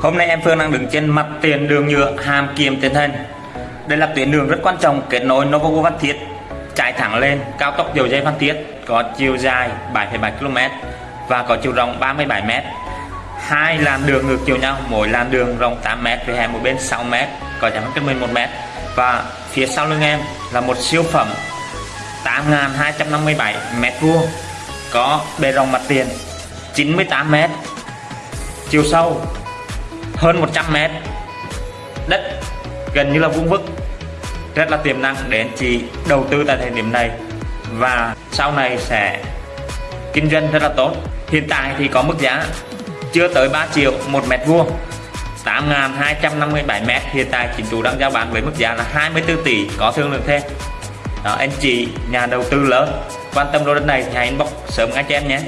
Hôm nay em Phương đang đứng trên mặt tiền đường nhựa Hàm Kiềm Tiền thân. Đây là tuyến đường rất quan trọng kết nối Novogo Văn Thiết chạy thẳng lên cao tốc dầu dây Văn Thiết có chiều dài 7,7 km và có chiều rộng 37 m. Hai làn đường ngược chiều nhau, mỗi làn đường rộng 8 m với hè một bên 6 m, có giảm cách 11 m. Và phía sau lưng em là một siêu phẩm 8.257 m vuông có bề rộng mặt tiền 98 m chiều sâu hơn 100 mét. Đất gần như là vuông vức rất là tiềm năng để anh chị đầu tư tại thời điểm này. Và sau này sẽ kinh doanh rất là tốt. Hiện tại thì có mức giá chưa tới 3 triệu một mét vuông 8.257 mét. Hiện tại chính chủ đang giao bán với mức giá là 24 tỷ có thương lượng thêm. Đó, anh chị nhà đầu tư lớn quan tâm lô đất này thì hãy inbox sớm ngay cho em nhé.